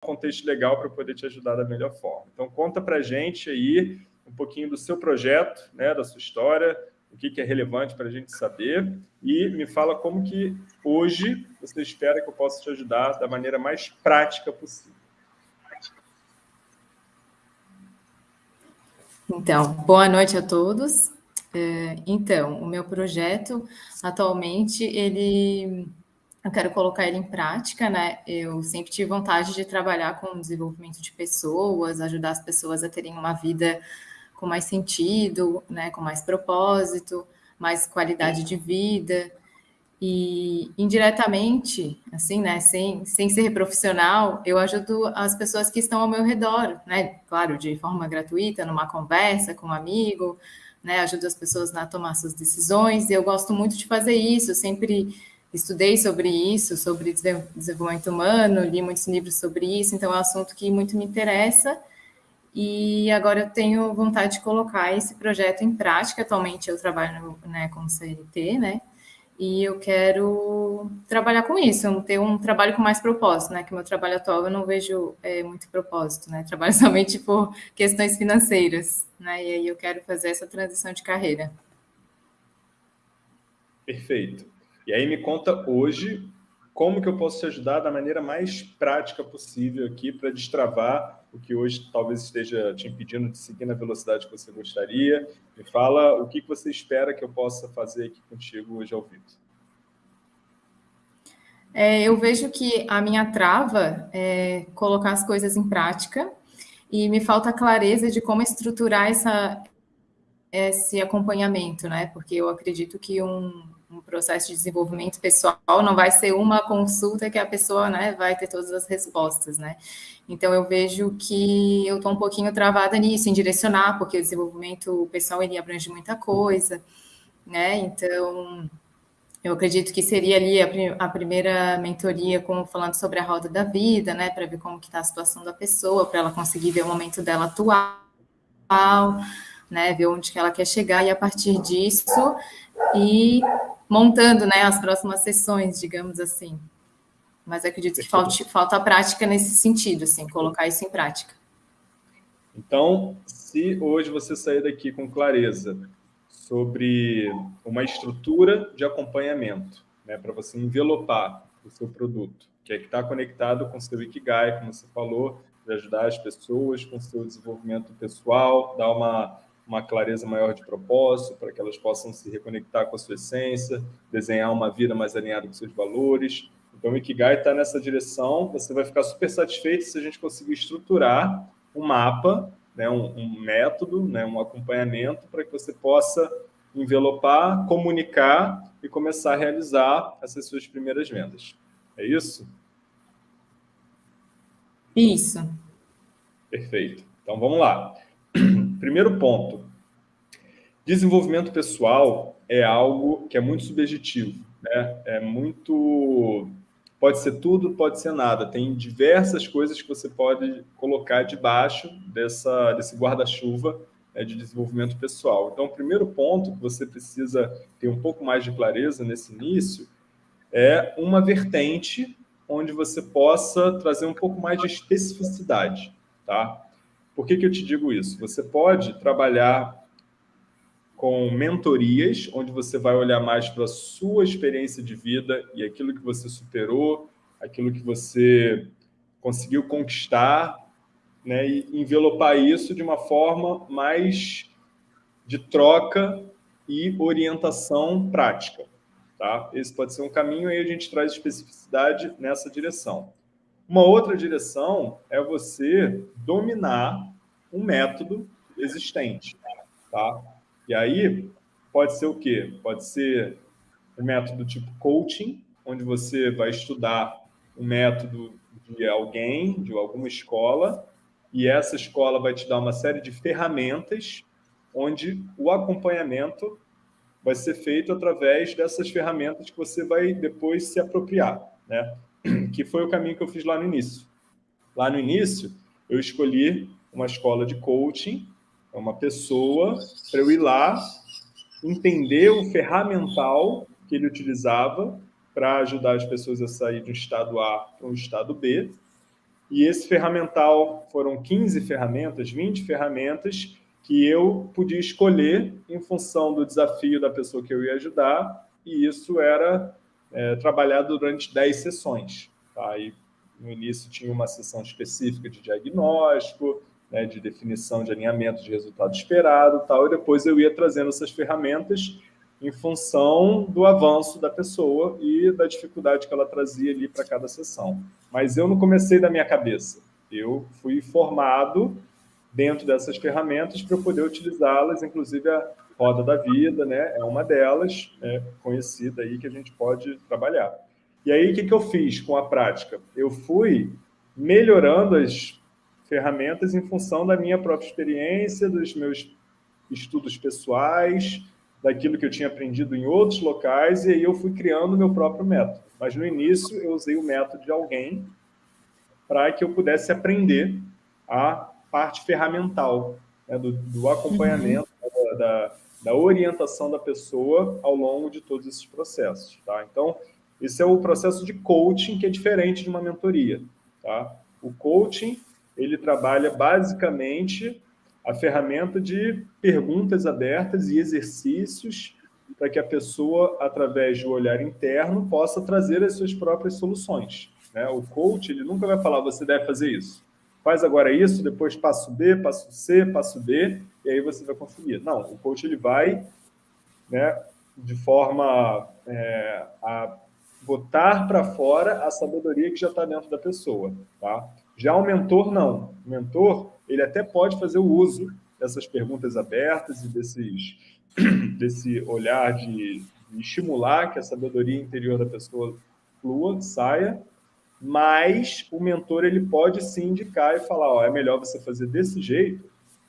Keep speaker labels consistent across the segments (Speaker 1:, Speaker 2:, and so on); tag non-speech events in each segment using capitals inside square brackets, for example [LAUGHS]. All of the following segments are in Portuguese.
Speaker 1: contexto legal para poder te ajudar da melhor forma. Então, conta para a gente aí um pouquinho do seu projeto, né, da sua história, o que, que é relevante para a gente saber e me fala como que hoje você espera que eu possa te ajudar da maneira mais prática possível.
Speaker 2: Então, boa noite a todos. É, então, o meu projeto, atualmente, ele eu quero colocar ele em prática, né? Eu sempre tive vontade de trabalhar com o desenvolvimento de pessoas, ajudar as pessoas a terem uma vida com mais sentido, né? Com mais propósito, mais qualidade de vida. E indiretamente, assim, né? Sem, sem ser profissional, eu ajudo as pessoas que estão ao meu redor, né? Claro, de forma gratuita, numa conversa com um amigo, né? Ajudo as pessoas a tomar suas decisões. Eu gosto muito de fazer isso, sempre estudei sobre isso, sobre desenvolvimento humano, li muitos livros sobre isso, então é um assunto que muito me interessa. E agora eu tenho vontade de colocar esse projeto em prática. Atualmente eu trabalho né, como CLT, né? E eu quero trabalhar com isso, ter um trabalho com mais propósito, né? Que meu trabalho atual eu não vejo é, muito propósito, né? Trabalho [LAUGHS] somente por questões financeiras, né? E aí eu quero fazer essa transição de carreira.
Speaker 1: Perfeito. E aí me conta hoje como que eu posso te ajudar da maneira mais prática possível aqui para destravar o que hoje talvez esteja te impedindo de seguir na velocidade que você gostaria. Me fala o que, você espera que eu possa fazer aqui contigo hoje ao vivo.
Speaker 2: É, eu vejo que a minha trava é colocar as coisas em prática e me falta clareza de como estruturar essa, esse acompanhamento, né? Porque eu acredito que um, um processo de desenvolvimento pessoal não vai ser uma consulta que a pessoa né, vai ter todas as respostas, né? Então, eu vejo que eu estou um pouquinho travada nisso, em direcionar, porque o desenvolvimento pessoal, ele abrange muita coisa, né? Então, eu acredito que seria ali a, a primeira mentoria, como falando sobre a roda da vida, né? Para ver como que está a situação da pessoa, para ela conseguir ver o momento dela atual, né? Ver onde que ela quer chegar, e a partir disso, e montando né, as próximas sessões, digamos assim. Mas acredito que falta, falta prática nesse sentido, assim, colocar isso em prática.
Speaker 1: Então, se hoje você sair daqui com clareza sobre uma estrutura de acompanhamento, né, para você envelopar o seu produto, que é que está conectado com o seu Ikigai, como você falou, de ajudar as pessoas com o seu desenvolvimento pessoal, dar uma uma clareza maior de propósito, para que elas possam se reconectar com a sua essência, desenhar uma vida mais alinhada com seus valores. Então, o Ikigai está nessa direção. Você vai ficar super satisfeito se a gente conseguir estruturar um mapa, né, um, um método, né, um acompanhamento para que você possa envelopar, comunicar e começar a realizar essas suas primeiras vendas. É isso?
Speaker 2: Isso.
Speaker 1: Perfeito. Então, vamos lá. Primeiro ponto, desenvolvimento pessoal é algo que é muito subjetivo, né? É muito... Pode ser tudo, pode ser nada. Tem diversas coisas que você pode colocar debaixo dessa, desse guarda-chuva né, de desenvolvimento pessoal. Então, o primeiro ponto que você precisa ter um pouco mais de clareza nesse início é uma vertente onde você possa trazer um pouco mais de especificidade, tá? Por que, que eu te digo isso? Você pode trabalhar com mentorias, onde você vai olhar mais para a sua experiência de vida e aquilo que você superou, aquilo que você conseguiu conquistar, né, e envelopar isso de uma forma mais de troca e orientação prática. Tá? Esse pode ser um caminho, e a gente traz especificidade nessa direção. Uma outra direção é você dominar um método existente, tá? E aí pode ser o quê? Pode ser um método tipo coaching, onde você vai estudar um método de alguém, de alguma escola, e essa escola vai te dar uma série de ferramentas onde o acompanhamento vai ser feito através dessas ferramentas que você vai depois se apropriar, né? [CLEARS THROAT] Que foi o caminho que eu fiz lá no início. Lá no início, eu escolhi uma escola de coaching, é uma pessoa, para eu ir lá, entender o ferramental que ele utilizava para ajudar as pessoas a sair de um estado A para um estado B. e esse ferramental foram 15 ferramentas, 20 ferramentas que eu podia escolher em função do desafio da pessoa que eu ia ajudar, e isso era é, trabalhado durante 10 sessões. Tá? E no início tinha uma sessão específica de diagnóstico, né, de definição de alinhamento de resultado esperado, tal, e depois eu ia trazendo essas ferramentas em função do avanço da pessoa e da dificuldade que ela trazia ali para cada sessão. Mas eu não comecei da minha cabeça. Eu fui formado dentro dessas ferramentas para eu poder utilizá-las, inclusive a roda da vida, né? É uma delas, é, conhecida aí, que a gente pode trabalhar. E aí, o que, que eu fiz com a prática? Eu fui melhorando as ferramentas em função da minha própria experiência, dos meus estudos pessoais, daquilo que eu tinha aprendido em outros locais, e aí eu fui criando o meu próprio método. Mas no início eu usei o método de alguém para que eu pudesse aprender a parte ferramental, né, do, do, acompanhamento, uhum. da, da, orientação da pessoa ao longo de todos esses processos. Tá? Então, esse é o processo de coaching que é diferente de uma mentoria. Tá? O coaching ele trabalha basicamente a ferramenta de perguntas abertas e exercícios para que a pessoa, através do olhar interno, possa trazer as suas próprias soluções. Né? O coach ele nunca vai falar, você deve fazer isso. Faz agora isso, depois passo B, passo C, passo D, e aí você vai conseguir. Não, o coach ele vai né, de forma é, a botar para fora a sabedoria que já está dentro da pessoa. Tá? Já o mentor, não. O mentor, ele até pode fazer o uso dessas perguntas abertas e desses, [CLEARS THROAT] desse olhar de, de estimular que a sabedoria interior da pessoa flua, saia, mas o mentor ele pode sim indicar e falar, ó, é melhor você fazer desse jeito,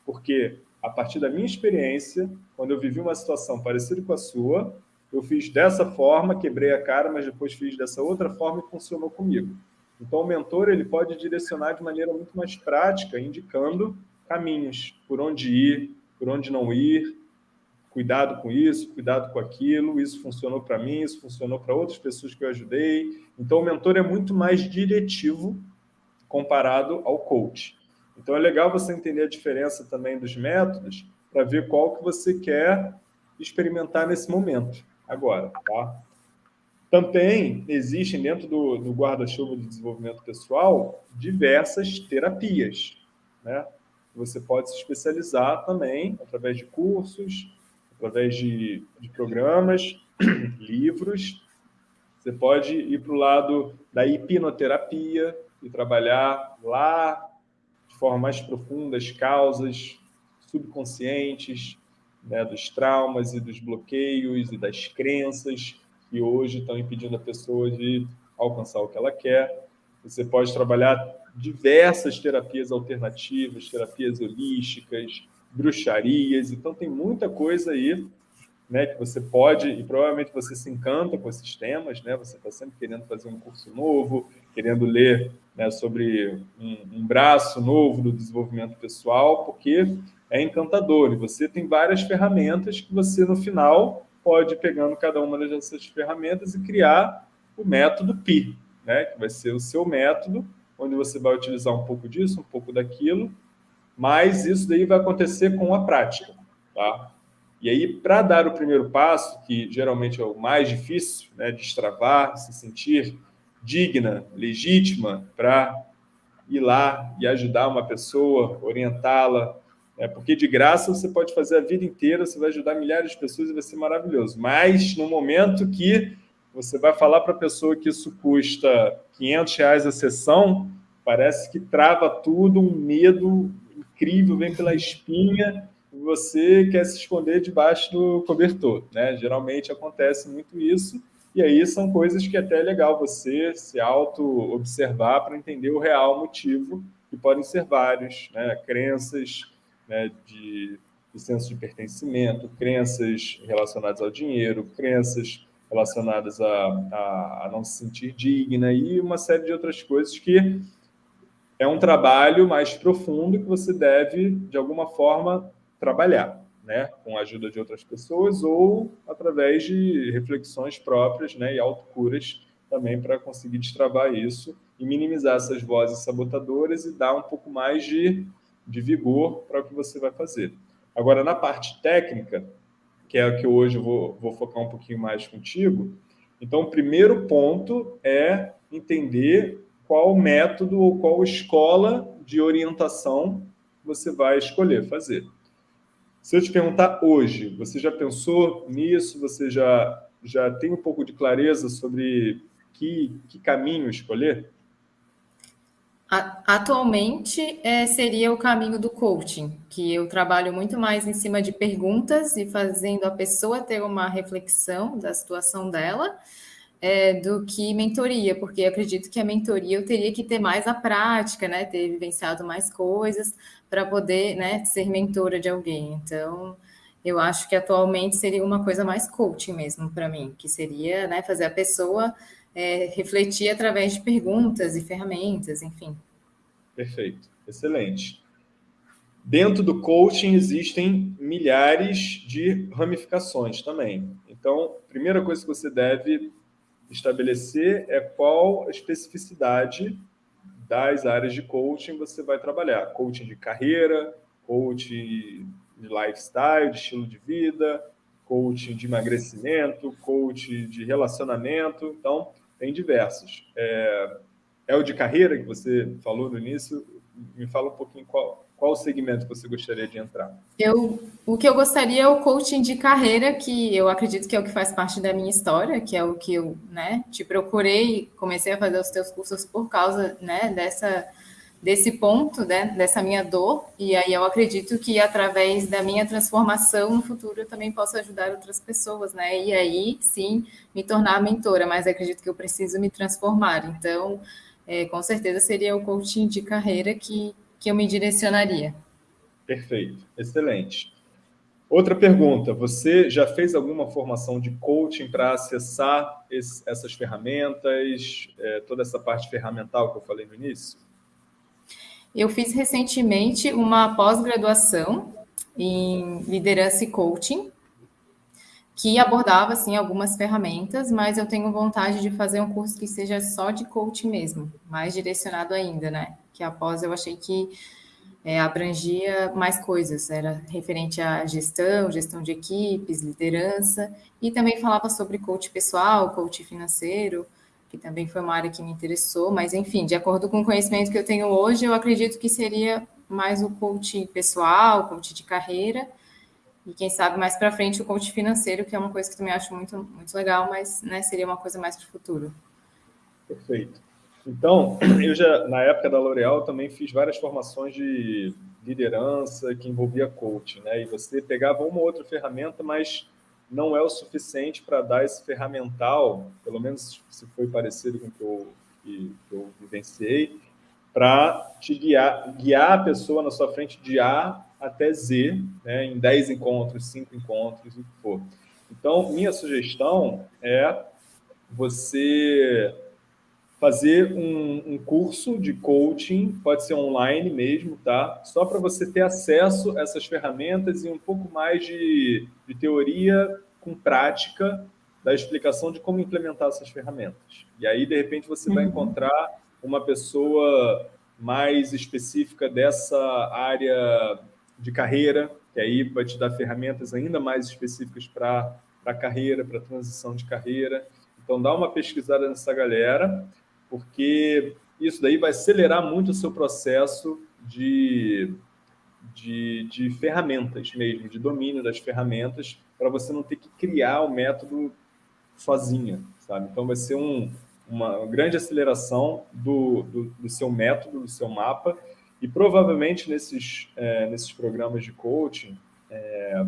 Speaker 1: porque a partir da minha experiência, quando eu vivi uma situação parecida com a sua, eu fiz dessa forma, quebrei a cara, mas depois fiz dessa outra forma e funcionou comigo. Então, o mentor ele pode direcionar de maneira muito mais prática, indicando caminhos, por onde ir, por onde não ir, cuidado com isso, cuidado com aquilo, isso funcionou para mim, isso funcionou para outras pessoas que eu ajudei. Então, o mentor é muito mais diretivo comparado ao coach. Então, é legal você entender a diferença também dos métodos para ver qual que você quer experimentar nesse momento, agora, tá? Também existem dentro do, do guarda-chuva de desenvolvimento pessoal diversas terapias. Né? Você pode se especializar também através de cursos, através de, de programas, [CLEARS THROAT] livros. Você pode ir para o lado da hipnoterapia e trabalhar lá de forma mais profunda as causas subconscientes né, dos traumas e dos bloqueios e das crenças que hoje estão impedindo a pessoa de alcançar o que ela quer. Você pode trabalhar diversas terapias alternativas, terapias holísticas, bruxarias, então tem muita coisa aí né, que você pode, e provavelmente você se encanta com esses temas, né, você está sempre querendo fazer um curso novo, querendo ler né, sobre um, um braço novo do desenvolvimento pessoal, porque é encantador, e você tem várias ferramentas que você, no final, pode ir pegando cada uma dessas ferramentas e criar o método PI, né? que vai ser o seu método, onde você vai utilizar um pouco disso, um pouco daquilo, mas isso daí vai acontecer com a prática. Tá? E aí, para dar o primeiro passo, que geralmente é o mais difícil, né, destravar, se sentir digna, legítima para ir lá e ajudar uma pessoa, orientá-la, é, porque de graça você pode fazer a vida inteira, você vai ajudar milhares de pessoas e vai ser maravilhoso. Mas no momento que você vai falar para a pessoa que isso custa 500 reais a sessão, parece que trava tudo, um medo incrível vem pela espinha e você quer se esconder debaixo do cobertor. Né? Geralmente acontece muito isso, e aí são coisas que até é legal você se auto-observar para entender o real motivo, que podem ser vários, né? crenças, né, de, de senso de pertencimento, crenças relacionadas ao dinheiro, crenças relacionadas a, a, a, não se sentir digna e uma série de outras coisas que é um trabalho mais profundo que você deve, de alguma forma, trabalhar, né? com a ajuda de outras pessoas ou através de reflexões próprias né? e autocuras também para conseguir destravar isso e minimizar essas vozes sabotadoras e dar um pouco mais de, de vigor para o que você vai fazer. Agora, na parte técnica, que é o que hoje eu vou, vou focar um pouquinho mais contigo, então, o primeiro ponto é entender qual método ou qual escola de orientação você vai escolher fazer. Se eu te perguntar hoje, você já pensou nisso? Você já, já tem um pouco de clareza sobre que, que caminho escolher?
Speaker 2: Atualmente é, seria o caminho do coaching, que eu trabalho muito mais em cima de perguntas e fazendo a pessoa ter uma reflexão da situação dela, é, do que mentoria, porque acredito que a mentoria eu teria que ter mais a prática, né, ter vivenciado mais coisas para poder, né, ser mentora de alguém. Então, eu acho que atualmente seria uma coisa mais coaching mesmo para mim, que seria, né, fazer a pessoa é, refletir através de perguntas e ferramentas, enfim.
Speaker 1: Perfeito, excelente. Dentro do coaching existem milhares de ramificações também. Então, a primeira coisa que você deve estabelecer é qual a especificidade das áreas de coaching você vai trabalhar. Coaching de carreira, coaching de lifestyle, de estilo de vida, coaching de emagrecimento, coaching de relacionamento. Então, tem diversos. É, é o de carreira que você falou no início? Me fala um pouquinho qual, qual segmento você gostaria de entrar?
Speaker 2: Eu, o que eu gostaria é o coaching de carreira, que eu acredito que é o que faz parte da minha história, que é o que eu né, te procurei, comecei a fazer os teus cursos por causa né, dessa, desse ponto, né, dessa minha dor, e aí eu acredito que através da minha transformação no futuro eu também posso ajudar outras pessoas, né, e aí sim me tornar mentora, mas acredito que eu preciso me transformar, então é, com certeza seria o coaching de carreira que que eu me direcionaria.
Speaker 1: Perfeito, excelente. Outra pergunta, você já fez alguma formação de coaching para acessar esse, essas ferramentas, é, toda essa parte ferramental que eu falei no início?
Speaker 2: Eu fiz recentemente uma pós-graduação em liderança e coaching, que abordava assim algumas ferramentas, mas eu tenho vontade de fazer um curso que seja só de coaching mesmo, mais direcionado ainda, né? Que após eu achei que é, abrangia mais coisas, era referente à gestão, gestão de equipes, liderança, e também falava sobre coach pessoal, coach financeiro, que também foi uma área que me interessou, mas enfim, de acordo com o conhecimento que eu tenho hoje, eu acredito que seria mais o coach pessoal, coach de carreira, e quem sabe mais para frente o coach financeiro, que é uma coisa que também acho muito, muito legal, mas né, seria uma coisa mais para o futuro.
Speaker 1: Perfeito. Então, [CLEARS THROAT] eu já, na época da L'Oréal, também fiz várias formações de liderança que envolvia coaching, né? E você pegava uma ou outra ferramenta, mas não é o suficiente para dar esse ferramental, pelo menos se foi parecido com o que eu, que, que eu vivenciei, para te guiar, guiar a pessoa na sua frente de A até Z, né, em 10 encontros, 5 encontros, o que for. Então, minha sugestão é você fazer um, um, curso de coaching, pode ser online mesmo, tá? Só para você ter acesso a essas ferramentas e um pouco mais de, de teoria com prática da explicação de como implementar essas ferramentas. E aí, de repente, você uhum. vai encontrar uma pessoa mais específica dessa área de carreira, que aí vai te dar ferramentas ainda mais específicas para a carreira, para transição de carreira. Então, dá uma pesquisada nessa galera, porque isso daí vai acelerar muito o seu processo de, de, de ferramentas mesmo, de domínio das ferramentas, para você não ter que criar o método sozinha, sabe? Então, vai ser um, uma grande aceleração do, do, do seu método, do seu mapa, e provavelmente nesses, é, nesses programas de coaching, é,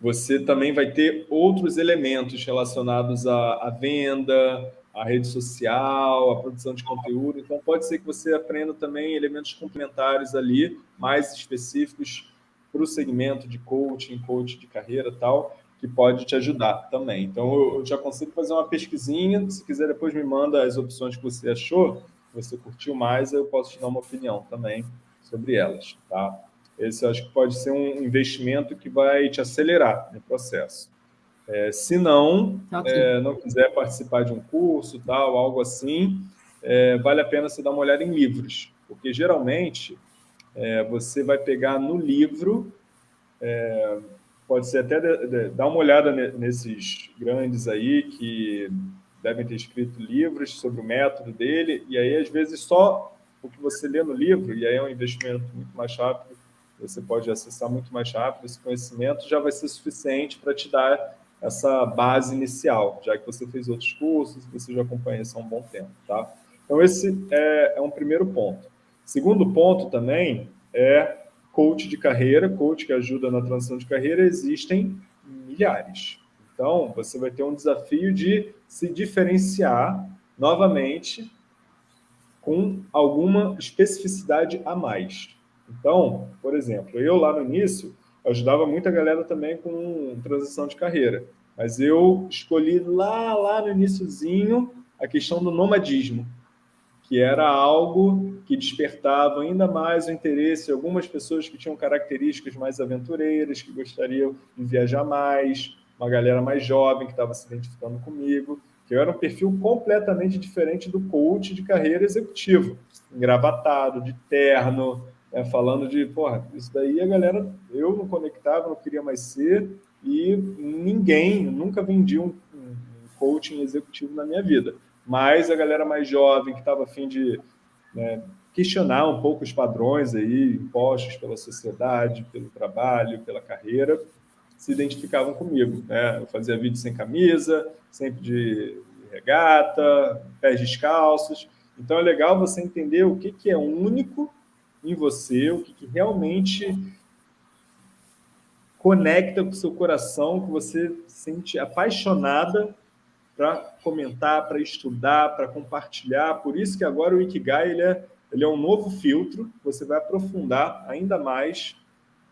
Speaker 1: você também vai ter outros elementos relacionados à, à, venda, à rede social, à produção de conteúdo. Então, pode ser que você aprenda também elementos complementares ali, mais específicos para o segmento de coaching, coach de carreira tal, que pode te ajudar também. Então, eu, te aconselho a fazer uma pesquisinha. Se quiser, depois me manda as opções que você achou você curtiu mais, eu posso te dar uma opinião também sobre elas, tá? Esse eu acho que pode ser um investimento que vai te acelerar no processo. É, se não, okay. é, não quiser participar de um curso, tal, algo assim, é, vale a pena você dar uma olhada em livros, porque geralmente é, você vai pegar no livro, é, pode ser até de, de, dar uma olhada nesses grandes aí que devem ter escrito livros sobre o método dele, e aí às vezes só o que você lê no livro, e aí é um investimento muito mais rápido, você pode acessar muito mais rápido, esse conhecimento já vai ser suficiente para te dar essa base inicial, já que você fez outros cursos, você já acompanha isso há um bom tempo, tá? Então, esse é, é um primeiro ponto. Segundo ponto também é coach de carreira, coach que ajuda na transição de carreira, existem milhares. Então, você vai ter um desafio de se diferenciar novamente com alguma especificidade a mais. Então, por exemplo, eu lá no início ajudava muita galera também com transição de carreira, mas eu escolhi lá, lá no iníciozinho a questão do nomadismo que era algo que despertava ainda mais o interesse de algumas pessoas que tinham características mais aventureiras, que gostariam de viajar mais, uma galera mais jovem que estava se identificando comigo, que eu era um perfil completamente diferente do coach de carreira executivo, engravatado, de terno, né, falando de, porra, isso daí a galera, eu não conectava, não queria mais ser, e ninguém, nunca vendi um, um coaching executivo na minha vida mas a galera mais jovem que estava afim de né, questionar um pouco os padrões aí impostos pela sociedade, pelo trabalho, pela carreira, se identificavam comigo. Né? Eu fazia vídeo sem camisa, sempre de regata, pés descalços. Então é legal você entender o que, que é único em você, o que, que realmente conecta com o seu coração, que você sente apaixonada para comentar, para estudar, para compartilhar. Por isso que agora o Ikigai ele é, ele é um novo filtro, você vai aprofundar ainda mais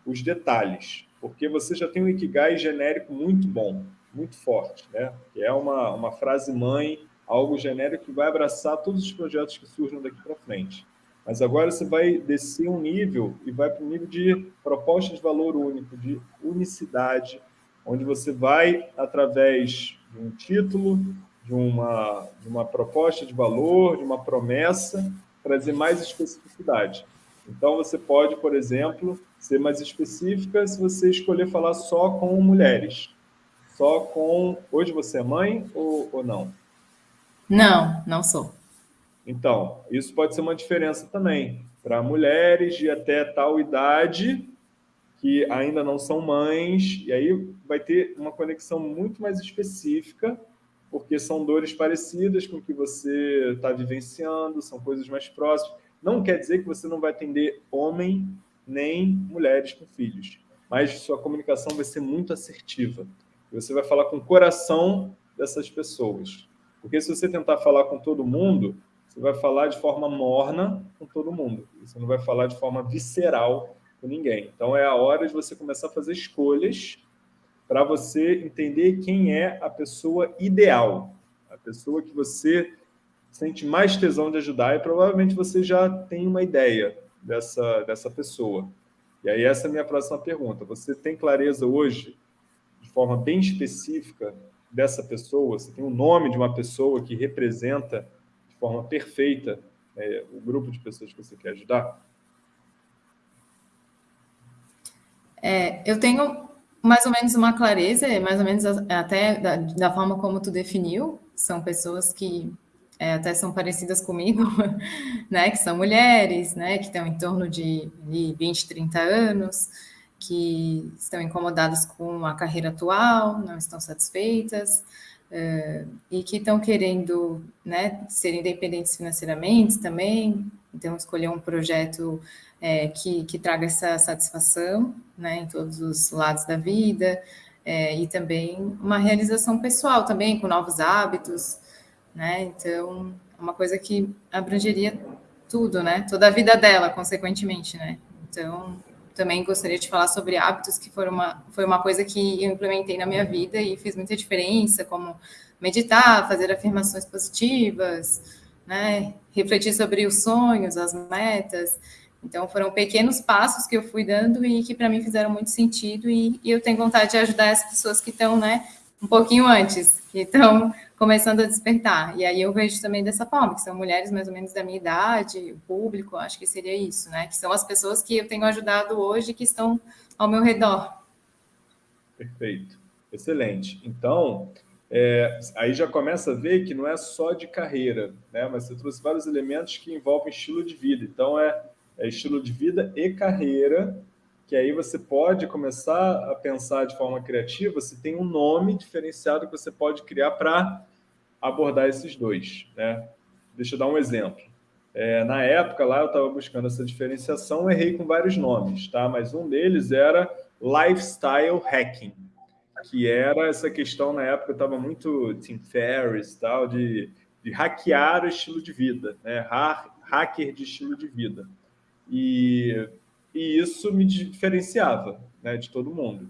Speaker 1: os detalhes, porque você já tem um Ikigai genérico muito bom, muito forte, né? que é uma, uma frase mãe, algo genérico que vai abraçar todos os projetos que surjam daqui para frente. Mas agora você vai descer um nível e vai para um nível de proposta de valor único, de unicidade, onde você vai, através de um título, de uma, de uma proposta de valor, de uma promessa, trazer mais especificidade. Então, você pode, por exemplo, ser mais específica se você escolher falar só com mulheres. Só com... Hoje você é mãe ou, ou não?
Speaker 2: Não, não sou.
Speaker 1: Então, isso pode ser uma diferença também. Para mulheres de até tal idade, que ainda não são mães, e aí vai ter uma conexão muito mais específica, porque são dores parecidas com o que você está vivenciando, são coisas mais próximas. Não quer dizer que você não vai atender homem nem mulheres com filhos, mas sua comunicação vai ser muito assertiva. Você vai falar com o coração dessas pessoas. Porque se você tentar falar com todo mundo, você vai falar de forma morna com todo mundo. Você não vai falar de forma visceral com ninguém. Então, é a hora de você começar a fazer escolhas para você entender quem é a pessoa ideal, a pessoa que você sente mais tesão de ajudar e provavelmente você já tem uma ideia dessa, dessa pessoa. E aí essa é a minha próxima pergunta. Você tem clareza hoje, de forma bem específica, dessa pessoa? Você tem o nome de uma pessoa que representa forma perfeita é, o grupo de pessoas que você quer ajudar?
Speaker 2: É, eu tenho mais ou menos uma clareza, mais ou menos até da, da forma como tu definiu, são pessoas que é, até são parecidas comigo, [LAUGHS] né, que são mulheres, né, que estão em torno de, de 20, 30 anos, que estão incomodadas com a carreira atual, não estão satisfeitas, uh, e que estão querendo né, ser independentes financeiramente também, então escolher um projeto é, que, que traga essa satisfação né, em todos os lados da vida, é, e também uma realização pessoal também, com novos hábitos, né? Então, uma coisa que abrangeria tudo, né? Toda a vida dela, consequentemente, né? Então, também gostaria de falar sobre hábitos, que foram uma, foi uma coisa que eu implementei na minha vida e fez muita diferença, como meditar, fazer afirmações positivas, né? refletir sobre os sonhos, as metas, então, foram pequenos passos que eu fui dando e que para mim fizeram muito sentido e, e, eu tenho vontade de ajudar as pessoas que estão, né, um pouquinho antes, que estão começando a despertar. E aí eu vejo também dessa forma, que são mulheres mais ou menos da minha idade, o público, acho que seria isso, né? Que são as pessoas que eu tenho ajudado hoje que estão ao meu redor.
Speaker 1: Perfeito. Excelente. Então, é, aí já começa a ver que não é só de carreira, né? Mas você trouxe vários elementos que envolvem estilo de vida. Então, é, é estilo de vida e carreira, que aí você pode começar a pensar de forma criativa se tem um nome diferenciado que você pode criar para abordar esses dois, né? Deixa eu dar um exemplo. É, na época lá eu estava buscando essa diferenciação, errei com vários nomes, tá? Mas um deles era lifestyle hacking, que era essa questão na época estava muito Tim Ferriss tal de, de hackear o estilo de vida, né? hacker de estilo de vida. E, e isso me diferenciava né, de todo mundo.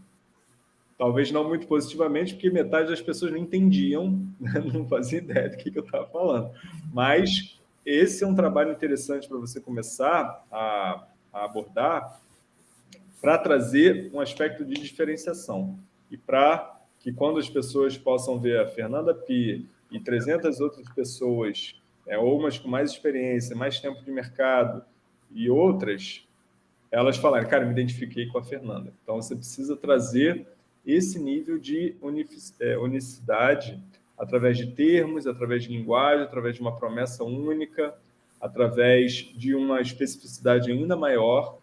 Speaker 1: Talvez não muito positivamente, porque metade das pessoas não entendiam, né, [LAUGHS] não fazia ideia do que, eu estava falando. Mas esse é um trabalho interessante para você começar a, a abordar para trazer um aspecto de diferenciação e para que quando as pessoas possam ver a Fernanda Pi e 300 outras pessoas, é, ou umas com mais experiência, mais tempo de mercado e outras, elas falarem, cara, me identifiquei com a Fernanda. Então, você precisa trazer esse nível de é, unicidade através de termos, através de linguagem, através de uma promessa única, através de uma especificidade ainda maior,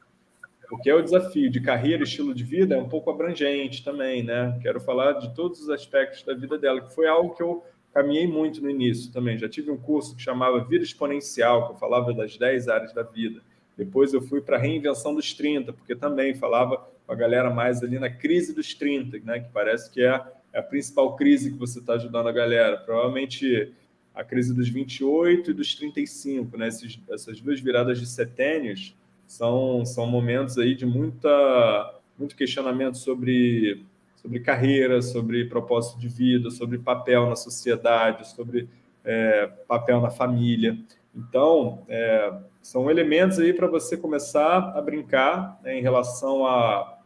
Speaker 1: porque é o desafio de carreira e estilo de vida é um pouco abrangente também, né? Quero falar de todos os aspectos da vida dela, que foi algo que eu caminhei muito no início também. Já tive um curso que chamava Vida Exponencial, que eu falava das 10 áreas da vida. Depois eu fui para a reinvenção dos 30, porque também falava com a galera mais ali na crise dos 30, né? Que parece que é a principal crise que você está ajudando a galera. Provavelmente a crise dos 28 e dos 35, né? Esses, essas duas viradas de setênios são, são momentos aí de muita, muito questionamento sobre, sobre carreira, sobre propósito de vida, sobre papel na sociedade, sobre é, papel na família. Então, é, são elementos aí para você começar a brincar né, em relação a...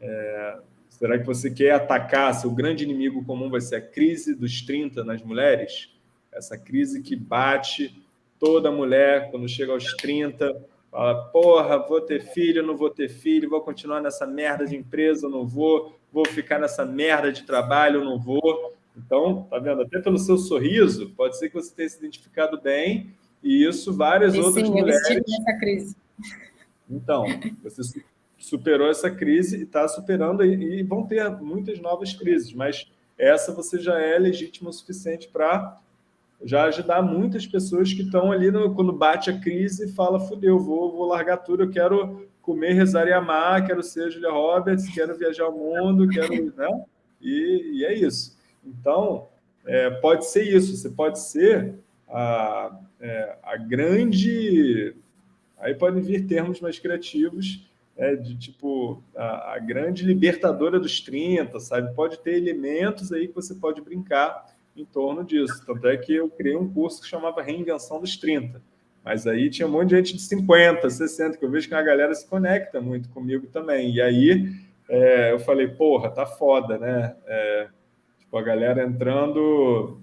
Speaker 1: É, será que você quer atacar, seu grande inimigo comum vai ser a crise dos 30 nas mulheres? Essa crise que bate toda mulher quando chega aos 30 Fala, porra, vou ter filho, não vou ter filho, vou continuar nessa merda de empresa, não vou, vou ficar nessa merda de trabalho, não vou. Então, tá vendo? Até pelo seu sorriso, pode ser que você tenha se identificado bem, e isso várias e outras sim, mulheres... Eu crise. Então, você superou essa crise e está superando, e, e vão ter muitas novas crises, mas essa você já é legítima o suficiente para já ajudar muitas pessoas que estão ali, no, quando bate a crise, fala, fudeu, vou, vou largar tudo, eu quero comer, rezar e amar, quero ser Julia Roberts, quero viajar ao mundo, quero... Né? E, e é isso. Então, é, pode ser isso, você pode ser a, é, a grande... Aí podem vir termos mais criativos, é, de tipo, a, a grande libertadora dos 30, sabe? Pode ter elementos aí que você pode brincar em torno disso. Tanto é que eu criei um curso que chamava Reinvenção dos 30. Mas aí tinha um monte de gente de 50, 60, que eu vejo que a galera se conecta muito comigo também. E aí é, eu falei, porra, tá foda, né? É, tipo, a galera entrando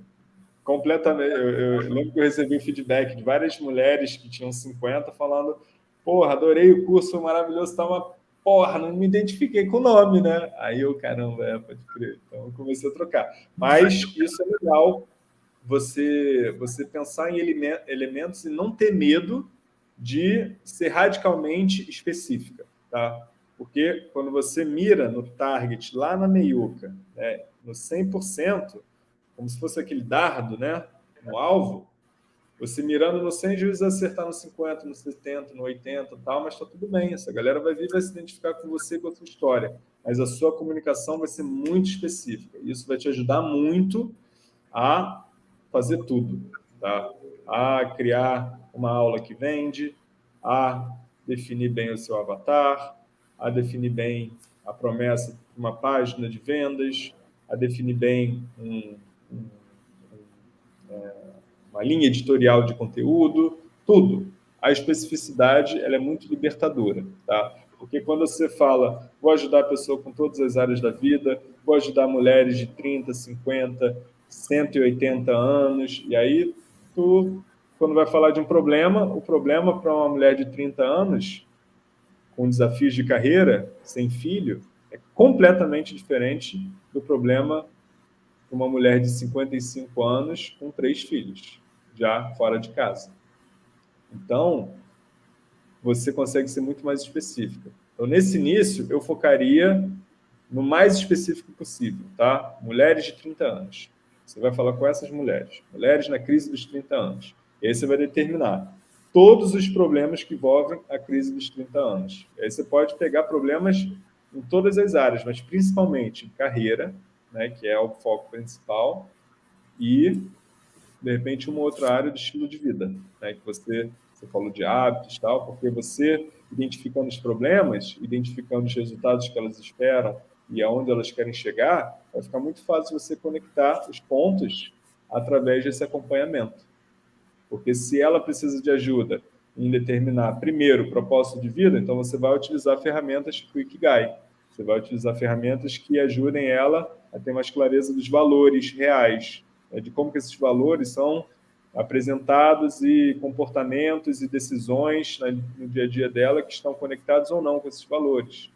Speaker 1: completamente... Eu, eu, lembro que eu recebi feedback de várias mulheres que tinham 50 falando, porra, adorei o curso, maravilhoso, tá uma porra, não me identifiquei com o nome, né? Aí eu, caramba, é, pode crer. Então eu comecei a trocar. Mas isso é legal, você, você pensar em elementos e não ter medo de ser radicalmente específica, tá? Porque quando você mira no target lá na meiuca, né, no 100%, como se fosse aquele dardo, né, no alvo, você mirando no 100, juiz acertar no 50, no 70, no 80 tal, mas está tudo bem. Essa galera vai vir vai se identificar com você com a sua história. Mas a sua comunicação vai ser muito específica. Isso vai te ajudar muito a fazer tudo. Tá? A criar uma aula que vende, a definir bem o seu avatar, a definir bem a promessa de uma página de vendas, a definir bem um, um, um é, uma linha editorial de conteúdo, tudo. A especificidade ela é muito libertadora, tá? Porque quando você fala, vou ajudar a pessoa com todas as áreas da vida, vou ajudar mulheres de 30, 50, 180 anos, e aí tu, quando vai falar de um problema, o problema para uma mulher de 30 anos, com desafios de carreira, sem filho, é completamente diferente do problema para uma mulher de 55 anos com três filhos, já fora de casa. Então, você consegue ser muito mais específica. Então, nesse início, eu focaria no mais específico possível, tá? Mulheres de 30 anos. Você vai falar com essas mulheres. Mulheres na crise dos 30 anos. E aí você vai determinar todos os problemas que envolvem a crise dos 30 anos. E aí você pode pegar problemas em todas as áreas, mas principalmente em carreira, né, que é o foco principal, e, de repente, uma outra área de estilo de vida, né, que você, você falou de hábitos tal, porque você, identificando os problemas, identificando os resultados que elas esperam e aonde elas querem chegar, vai ficar muito fácil você conectar os pontos através desse acompanhamento. Porque se ela precisa de ajuda em determinar, primeiro, o propósito de vida, então você vai utilizar ferramentas tipo Ikigai. Você vai utilizar ferramentas que ajudem ela a ter mais clareza dos valores reais, de como que esses valores são apresentados e comportamentos e decisões no dia a dia dela que estão conectados ou não com esses valores.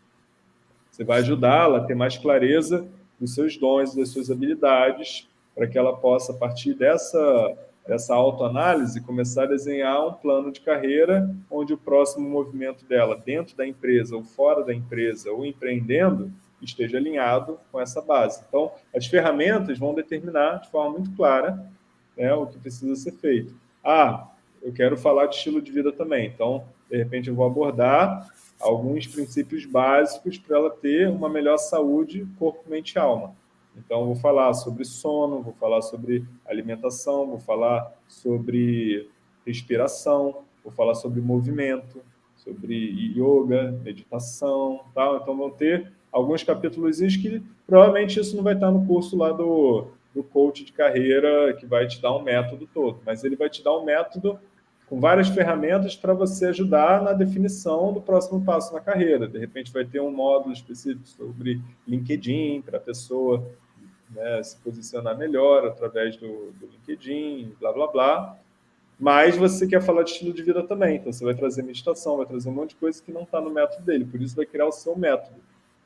Speaker 1: Você vai ajudá-la a ter mais clareza dos seus dons das suas habilidades para que ela possa, a partir dessa essa autoanálise, começar a desenhar um plano de carreira onde o próximo movimento dela, dentro da empresa ou fora da empresa, ou empreendendo, esteja alinhado com essa base. Então, as ferramentas vão determinar de forma muito clara né, o que precisa ser feito. Ah, eu quero falar de estilo de vida também, então, de repente, eu vou abordar alguns princípios básicos para ela ter uma melhor saúde corpo, mente e alma. Então, vou falar sobre sono, vou falar sobre alimentação, vou falar sobre respiração, vou falar sobre movimento, sobre yoga, meditação, tal. Então, vão ter alguns capítulos que provavelmente isso não vai estar no curso lá do, do coach de carreira que vai te dar um método todo, mas ele vai te dar um método com várias ferramentas para você ajudar na definição do próximo passo na carreira. De repente vai ter um módulo específico sobre LinkedIn para a pessoa né, se posicionar melhor através do, do LinkedIn, blá, blá, blá. Mas você quer falar de estilo de vida também, então você vai trazer meditação, vai trazer um monte de coisa que não está no método dele, por isso vai criar o seu método.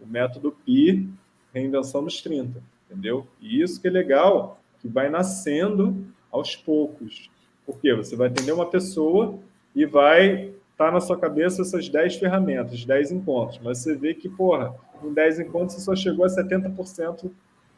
Speaker 1: O método PI, reinvenção dos 30, entendeu? E isso que é legal, que vai nascendo aos poucos. Porque você vai atender uma pessoa e vai estar tá na sua cabeça essas 10 ferramentas, 10 encontros, mas você vê que, porra, em 10 encontros você só chegou a 70%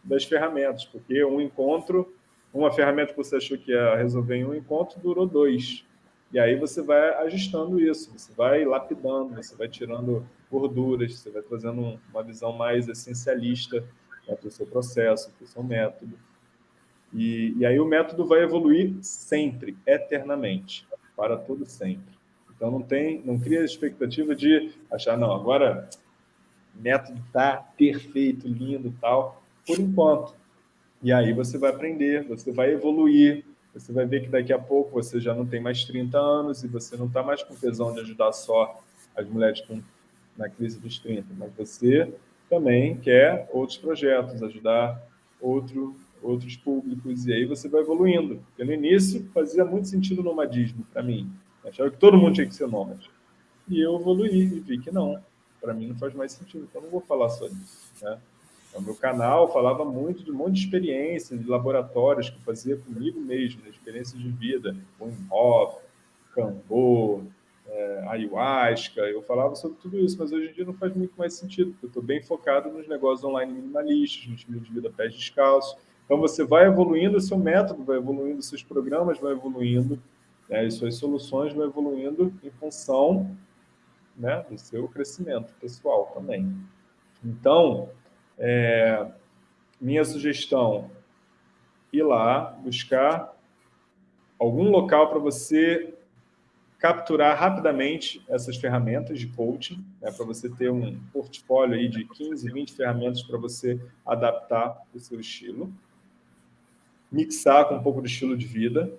Speaker 1: das ferramentas, porque um encontro, uma ferramenta que você achou que ia resolver em um encontro, durou dois. E aí você vai ajustando isso, você vai lapidando, você vai tirando gorduras, você vai trazendo uma visão mais essencialista né, para o seu processo, para o seu método. E, e aí o método vai evoluir sempre, eternamente, para todo sempre. Então não tem, não cria expectativa de achar, não, agora método está perfeito, lindo tal por enquanto. E aí você vai aprender, você vai evoluir, você vai ver que daqui a pouco você já não tem mais 30 anos e você não está mais com tesão de ajudar só as mulheres com, na crise dos 30, mas você também quer outros projetos, ajudar outro, outros públicos, e aí você vai evoluindo. Porque no início fazia muito sentido o nomadismo para mim. Achava que todo mundo tinha que ser nômade. E eu evoluí e vi que não. Para mim não faz mais sentido, então não vou falar só disso. Né? O meu canal falava muito de um monte de experiências, de laboratórios que eu fazia comigo mesmo, experiências de vida, Wim Hof, Cambô, é, ayahuasca, eu falava sobre tudo isso, mas hoje em dia não faz muito mais sentido, porque eu estou bem focado nos negócios online minimalistas, no estilo de vida pés descalços. Então você vai evoluindo o seu método, vai evoluindo seus programas, vai evoluindo, né, as suas soluções vão evoluindo em função né, do seu crescimento pessoal também. Então, é, minha sugestão, ir lá, buscar algum local para você capturar rapidamente essas ferramentas de coaching, né, para você ter um portfólio aí de 15, 20 ferramentas para você adaptar o seu estilo. Mixar com um pouco do estilo de vida.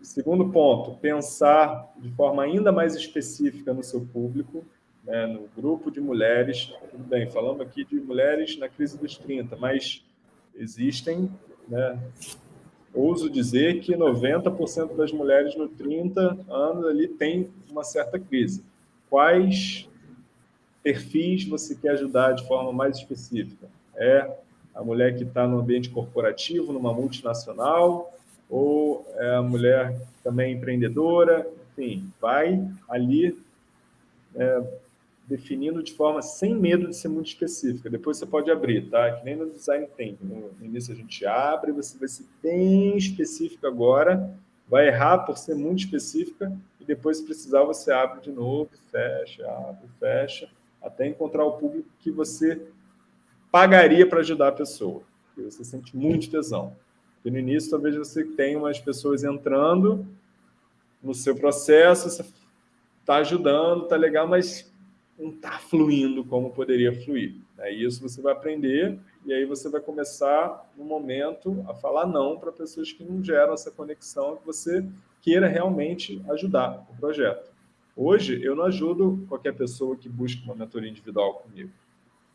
Speaker 1: Segundo ponto, pensar de forma ainda mais específica no seu público, né, no grupo de mulheres, tudo bem, falamos aqui de mulheres na crise dos 30, mas existem né, ouso dizer que 90% das mulheres no 30 anos ali tem uma certa crise. Quais perfis você quer ajudar de forma mais específica? É a mulher que está no ambiente corporativo, numa multinacional, ou é a mulher também empreendedora? Enfim, vai ali é, definindo de forma sem medo de ser muito específica. Depois você pode abrir, tá? Que nem no design thinking. No início a gente abre, você vai ser bem específico agora, vai errar por ser muito específica, e depois, se precisar, você abre de novo, fecha, abre, fecha, até encontrar o público que você pagaria para ajudar a pessoa. E você sente muito tesão. E no início, talvez você tenha umas pessoas entrando no seu processo, você está ajudando, está legal, mas não está fluindo como poderia fluir. É isso você vai aprender e aí você vai começar, no momento, a falar não para pessoas que não geram essa conexão que você queira realmente ajudar o projeto. Hoje, eu não ajudo qualquer pessoa que busque uma mentoria individual comigo.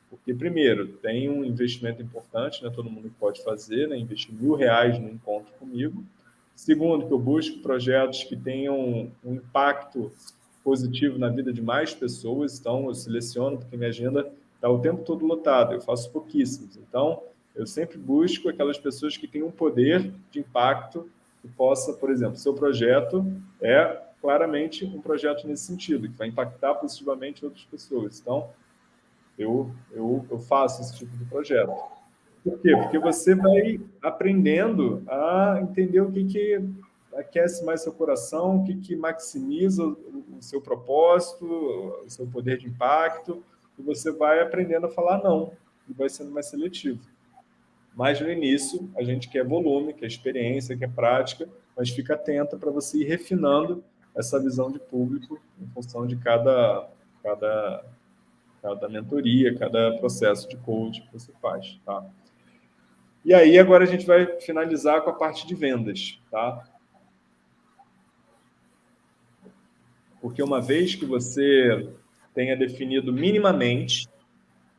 Speaker 1: Porque, primeiro, tem um investimento importante, né? todo mundo pode fazer, né? investir mil reais no encontro comigo. Segundo, que eu busco projetos que tenham um impacto positivo na vida de mais pessoas, então eu seleciono, porque minha agenda está o tempo todo lotada, eu faço pouquíssimos. Então, eu sempre busco aquelas pessoas que têm um poder de impacto que possa, por exemplo, seu projeto é claramente um projeto nesse sentido, que vai impactar positivamente outras pessoas. Então, eu, eu, eu faço esse tipo de projeto. Por quê? Porque você vai aprendendo a entender o que, que aquece mais seu coração, o que, que maximiza o seu propósito, o seu poder de impacto, e você vai aprendendo a falar não, e vai sendo mais seletivo. Mas no início, a gente quer volume, quer experiência, quer prática, mas fica atenta para você ir refinando essa visão de público em função de cada, cada, cada mentoria, cada processo de coaching que você faz. Tá? E aí, agora a gente vai finalizar com a parte de vendas. Tá? Porque uma vez que você tenha definido minimamente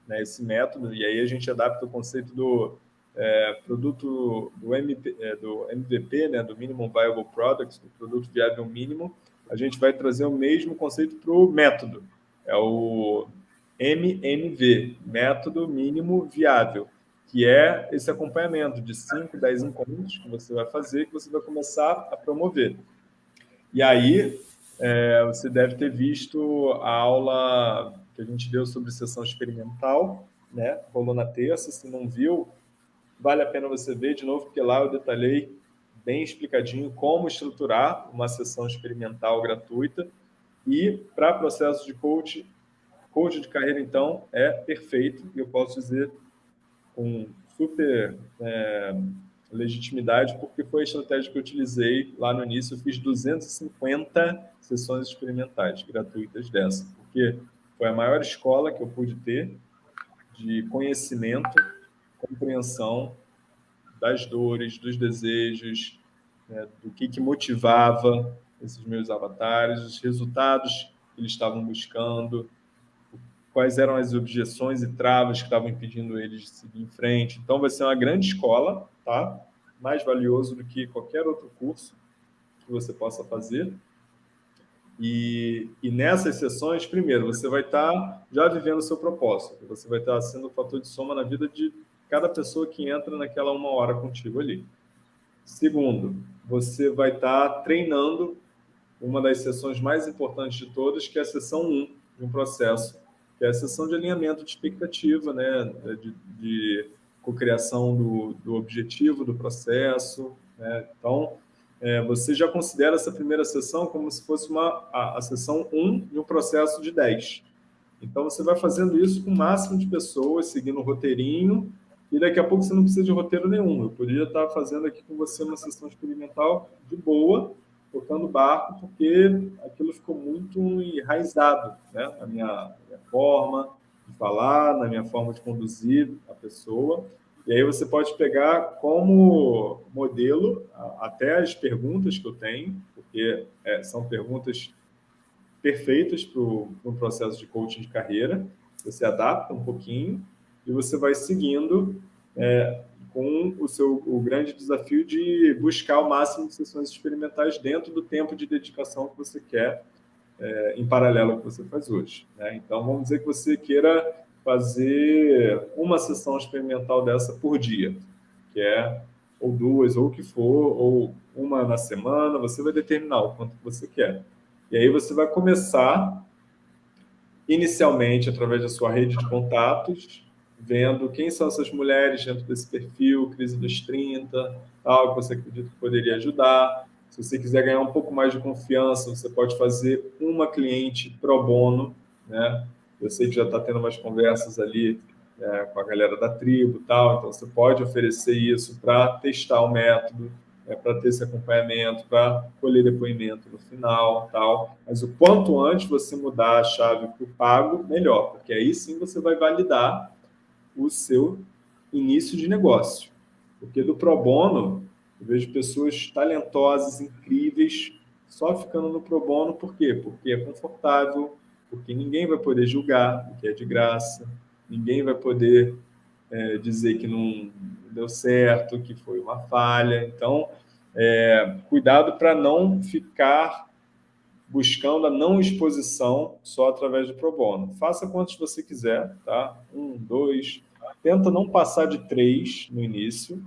Speaker 1: né, esse método, e aí a gente adapta o conceito do é, produto do, MP, é, do MVP, né, do Minimum Viable Product, do produto viável mínimo, a gente vai trazer o mesmo conceito para o método, é o MMV, Método Mínimo Viável, que é esse acompanhamento de 5, 10 encontros que você vai fazer, que você vai começar a promover. E aí, é, você deve ter visto a aula que a gente deu sobre sessão experimental, né? rolou na terça, se não viu, vale a pena você ver de novo, porque lá eu detalhei bem explicadinho como estruturar uma sessão experimental gratuita e para processo de coach, coach de carreira, então, é perfeito, e eu posso dizer com super é, legitimidade, porque foi a estratégia que eu utilizei lá no início. Eu fiz 250 sessões experimentais gratuitas dessa, porque foi a maior escola que eu pude ter de conhecimento, compreensão das dores, dos desejos, né, do que, que motivava esses meus avatares, os resultados que eles estavam buscando, quais eram as objeções e travas que estavam impedindo eles de seguir em frente. Então, vai ser uma grande escola, tá? mais valioso do que qualquer outro curso que você possa fazer. E, e nessas sessões, primeiro, você vai estar já vivendo o seu propósito, você vai estar sendo um fator de soma na vida de cada pessoa que entra naquela uma hora contigo ali. Segundo, você vai estar treinando uma das sessões mais importantes de todas, que é a sessão 1 de um processo, que é a sessão de alinhamento de expectativa, né, de, de cocriação do, do objetivo do processo. Né? Então, é, você já considera essa primeira sessão como se fosse uma, a, a sessão 1 de um processo de 10. Então, você vai fazendo isso com o máximo de pessoas, seguindo o roteirinho, e daqui a pouco você não precisa de roteiro nenhum. Eu poderia estar fazendo aqui com você uma sessão experimental de boa, tocando barco, porque aquilo ficou muito enraizado né? na minha, minha forma, de falar, na minha forma de conduzir a pessoa. E aí você pode pegar como modelo até as perguntas que eu tenho, porque é, são perguntas perfeitas para um processo de coaching de carreira. Você adapta um pouquinho e você vai seguindo é, com o seu o grande desafio de buscar o máximo de sessões experimentais dentro do tempo de dedicação que você quer, é, em paralelo ao que você faz hoje. Né? Então, vamos dizer que você queira fazer uma sessão experimental dessa por dia, que é ou duas, ou o que for, ou uma na semana, você vai determinar o quanto você quer. E aí você vai começar, inicialmente, através da sua rede de contatos, vendo quem são essas mulheres dentro desse perfil, crise dos 30, tal, que você acredita que poderia ajudar. Se você quiser ganhar um pouco mais de confiança, você pode fazer uma cliente pro bono, né? Eu sei que já está tendo umas conversas ali é, com a galera da tribo tal, então você pode oferecer isso para testar o método, é, para ter esse acompanhamento, para colher depoimento no final tal. Mas o quanto antes você mudar a chave para o pago, melhor, porque aí sim você vai validar o seu início de negócio. Porque do pro bono, eu vejo pessoas talentosas, incríveis, só ficando no pro bono, por quê? Porque é confortável, porque ninguém vai poder julgar, porque é de graça, ninguém vai poder é, dizer que não deu certo, que foi uma falha. Então, é, cuidado para não ficar buscando a não exposição só através do pro bono. Faça quantos você quiser, tá? Um, dois, tenta não passar de três no início,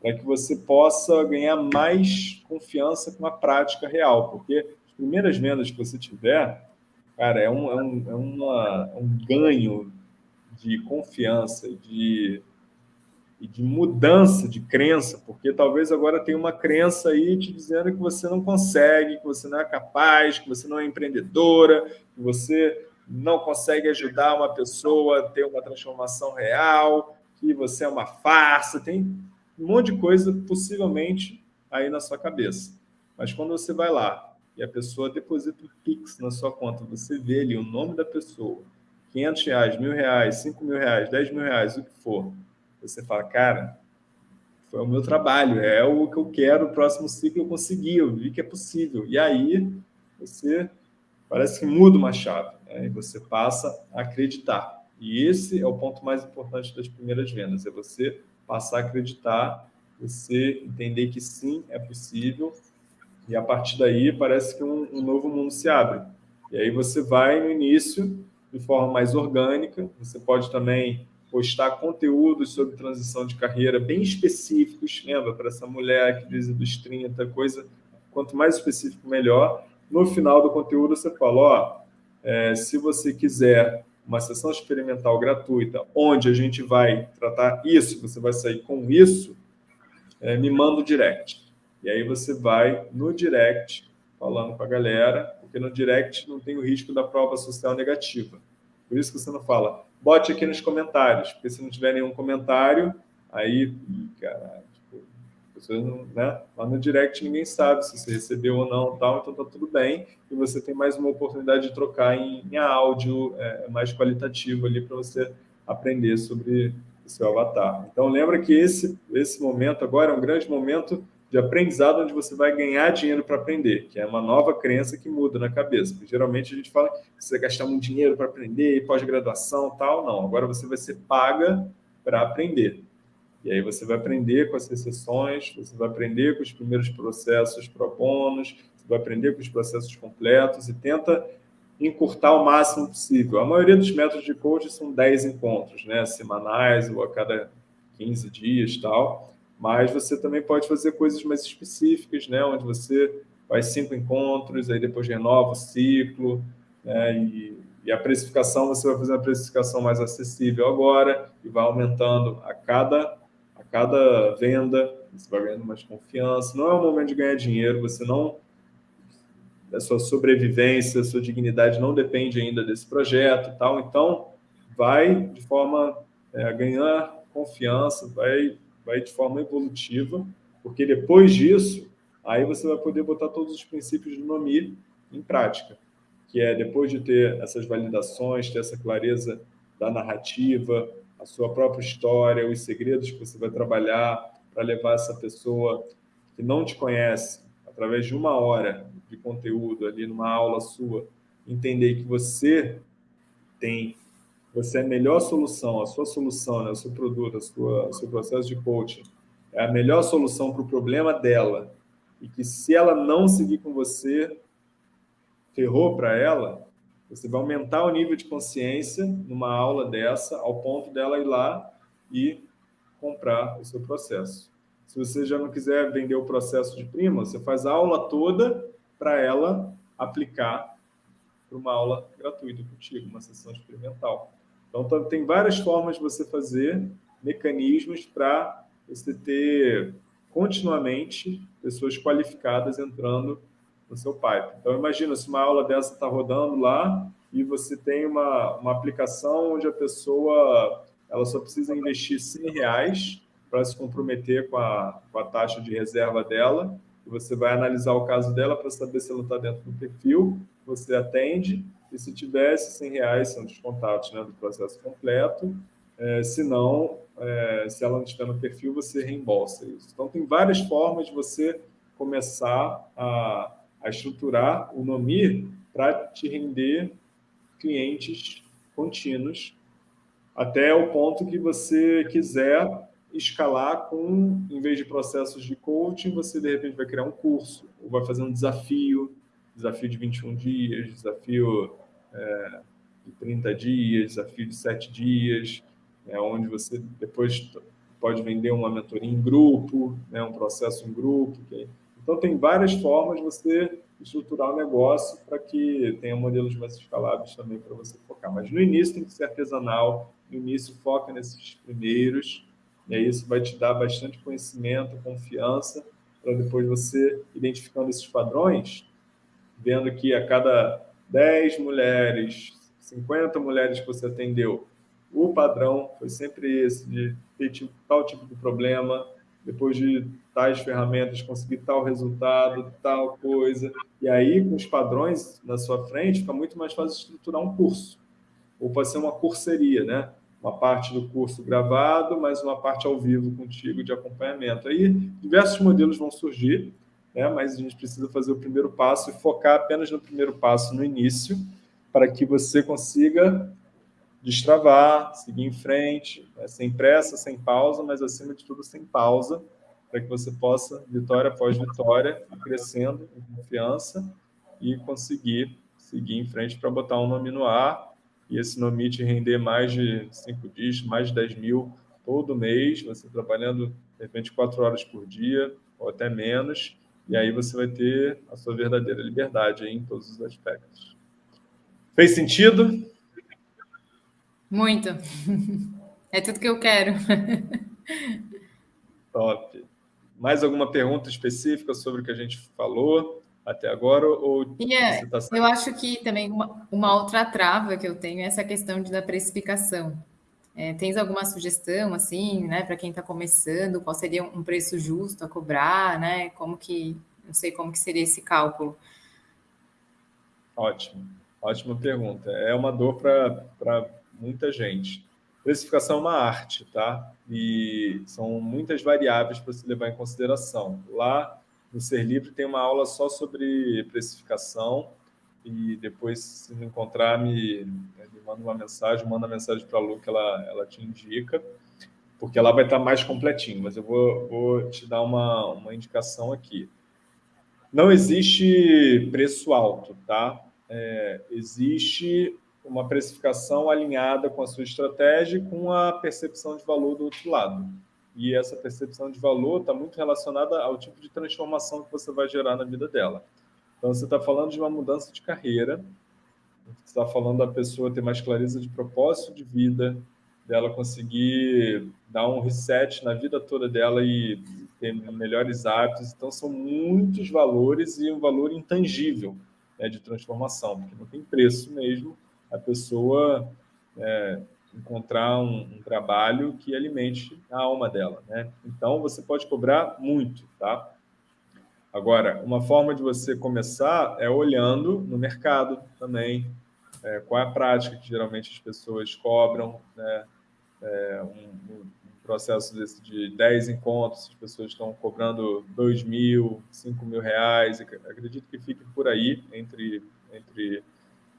Speaker 1: para que você possa ganhar mais confiança com a prática real, porque as primeiras vendas que você tiver, cara, é um, é um, é uma, um ganho de confiança, de, de mudança de crença, porque talvez agora tenha uma crença aí te dizendo que você não consegue, que você não é capaz, que você não é empreendedora, que você não consegue ajudar uma pessoa a ter uma transformação real, que você é uma farsa, tem um monte de coisa possivelmente aí na sua cabeça. Mas quando você vai lá e a pessoa deposita um Pix na sua conta, você vê ali o nome da pessoa, 500 reais, mil reais, 5 mil reais, 10 mil reais, o que for, você fala, cara, foi o meu trabalho, é o que eu quero, o próximo ciclo eu consegui, eu vi que é possível. E aí você parece que muda uma chave. Né? E você passa a acreditar. E esse é o ponto mais importante das primeiras vendas, é você passar a acreditar, você entender que sim, é possível, e a partir daí parece que um, um novo mundo se abre. E aí você vai no início de forma mais orgânica, você pode também postar conteúdos sobre transição de carreira bem específicos, lembra, para essa mulher que diz dos 30, coisa, quanto mais específico, melhor. No final do conteúdo, você fala, ó, é, se você quiser uma sessão experimental gratuita, onde a gente vai tratar isso, você vai sair com isso, é, me manda o direct. E aí você vai no direct falando com a galera, porque no direct não tem o risco da prova social negativa. Por isso que você não fala, bote aqui nos comentários, porque se não tiver nenhum comentário, aí, caralho, pessoas não, né? Lá no direct ninguém sabe se você recebeu ou não, tal, então tá tudo bem. E você tem mais uma oportunidade de trocar em, em áudio é, mais qualitativo ali para você aprender sobre o seu avatar. Então lembra que esse, esse momento agora é um grande momento de aprendizado onde você vai ganhar dinheiro para aprender, que é uma nova crença que muda na cabeça. Porque, geralmente a gente fala que você vai gastar muito dinheiro para aprender, pós-graduação tal. Não, agora você vai ser paga para aprender. E aí você vai aprender com as recessões, você vai aprender com os primeiros processos pro bônus, você vai aprender com os processos completos e tenta encurtar o máximo possível. A maioria dos métodos de coaching são 10 encontros, né? semanais ou a cada 15 dias tal, mas você também pode fazer coisas mais específicas, né? onde você faz cinco encontros, aí depois renova o ciclo, né? e, e a precificação, você vai fazer uma precificação mais acessível agora e vai aumentando a cada cada venda, você vai ganhando mais confiança. Não é o momento de ganhar dinheiro, você não... A sua sobrevivência, a sua dignidade não depende ainda desse projeto tal. Então, vai de forma é, a ganhar confiança, vai, vai de forma evolutiva, porque depois disso, aí você vai poder botar todos os princípios do NOMI em prática, que é depois de ter essas validações, ter essa clareza da narrativa, a sua própria história, os segredos que você vai trabalhar para levar essa pessoa que não te conhece, através de uma hora de conteúdo ali numa aula sua, entender que você tem você é a melhor solução, a sua solução, né, o seu produto, a sua, o seu processo de coaching, é a melhor solução para o problema dela, e que se ela não seguir com você, ferrou para ela, você vai aumentar o nível de consciência numa aula dessa, ao ponto dela ir lá e comprar o seu processo. Se você já não quiser vender o processo de prima, você faz a aula toda para ela aplicar para uma aula gratuita contigo, uma sessão experimental. Então, tem várias formas de você fazer mecanismos para você ter continuamente pessoas qualificadas entrando no seu pipe. Então, imagina se uma aula dessa está rodando lá e você tem uma, uma aplicação onde a pessoa ela só precisa investir 100 reais para se comprometer com a, com a taxa de reserva dela. E você vai analisar o caso dela para saber se ela está dentro do perfil, você atende, e se tivesse 100 reais são descontados né, do processo completo. É, se não, é, se ela não estiver no perfil, você reembolsa isso. Então, tem várias formas de você começar a, a estruturar o NOMI para te render clientes contínuos até o ponto que você quiser escalar com, em vez de processos de coaching, você de repente vai criar um curso, ou vai fazer um desafio, desafio de 21 dias, desafio é, de 30 dias, desafio de 7 dias, é, onde você depois pode vender uma mentoria em grupo, né, um processo em grupo. Okay? Então, tem várias formas de você estruturar o negócio para que tenha modelos mais escaláveis também para você focar. Mas no início tem que ser artesanal, no início foca nesses primeiros, e aí isso vai te dar bastante conhecimento, confiança, para depois você, identificando esses padrões, vendo que a cada 10 mulheres, 50 mulheres que você atendeu, o padrão foi sempre esse, de ter tipo, tal tipo de problema, depois de tais ferramentas conseguir tal resultado, tal coisa. E aí, com os padrões na sua frente, fica muito mais fácil estruturar um curso. Ou pode ser uma curseria, né? Uma parte do curso gravado, mas uma parte ao vivo contigo de acompanhamento. Aí, diversos modelos vão surgir, né? mas a gente precisa fazer o primeiro passo e focar apenas no primeiro passo no início, para que você consiga destravar, seguir em frente, né? sem pressa, sem pausa, mas acima de tudo sem pausa, para que você possa, vitória após vitória, crescendo em confiança e conseguir seguir em frente para botar um nome no ar e esse nome te render mais de cinco dias, mais de 10 mil todo mês, você trabalhando, de repente, quatro horas por dia ou até menos, e aí você vai ter a sua verdadeira liberdade em todos os aspectos. Fez sentido?
Speaker 2: Muito. É tudo que eu quero.
Speaker 1: Top. Mais alguma pergunta específica sobre o que a gente falou até agora? Ou
Speaker 2: yeah, tá... Eu acho que também uma, uma, outra trava que eu tenho é essa questão de, da precificação. É, tens alguma sugestão, assim, né, para quem está começando? Qual seria um preço justo a cobrar, né? Como que, não sei como que seria esse cálculo.
Speaker 1: Ótimo, ótima pergunta. É uma dor para muita gente. Precificação é uma arte, tá? E são muitas variáveis para se levar em consideração. Lá no Ser Livre tem uma aula só sobre precificação e depois, se não encontrar, me, me manda uma mensagem, manda uma mensagem para a Lu que ela, ela te indica, porque ela vai estar mais completinho, mas eu vou, vou te dar uma, uma indicação aqui. Não existe preço alto, tá? É, existe uma precificação alinhada com a sua estratégia e com a percepção de valor do outro lado. E essa percepção de valor está muito relacionada ao tipo de transformação que você vai gerar na vida dela. Então, você está falando de uma mudança de carreira, você está falando da pessoa ter mais clareza de propósito de vida, dela conseguir dar um reset na vida toda dela e ter melhores hábitos. Então, são muitos valores e um valor intangível né, de transformação, porque não tem preço mesmo a pessoa é, encontrar um, um, trabalho que alimente a alma dela, né? Então, você pode cobrar muito, tá? Agora, uma forma de você começar é olhando no mercado também, é, qual é a prática que geralmente as pessoas cobram, né? É, um, um, processo desse de 10 encontros, as pessoas estão cobrando 2 mil, 5 mil reais, acredito que fique por aí, entre, entre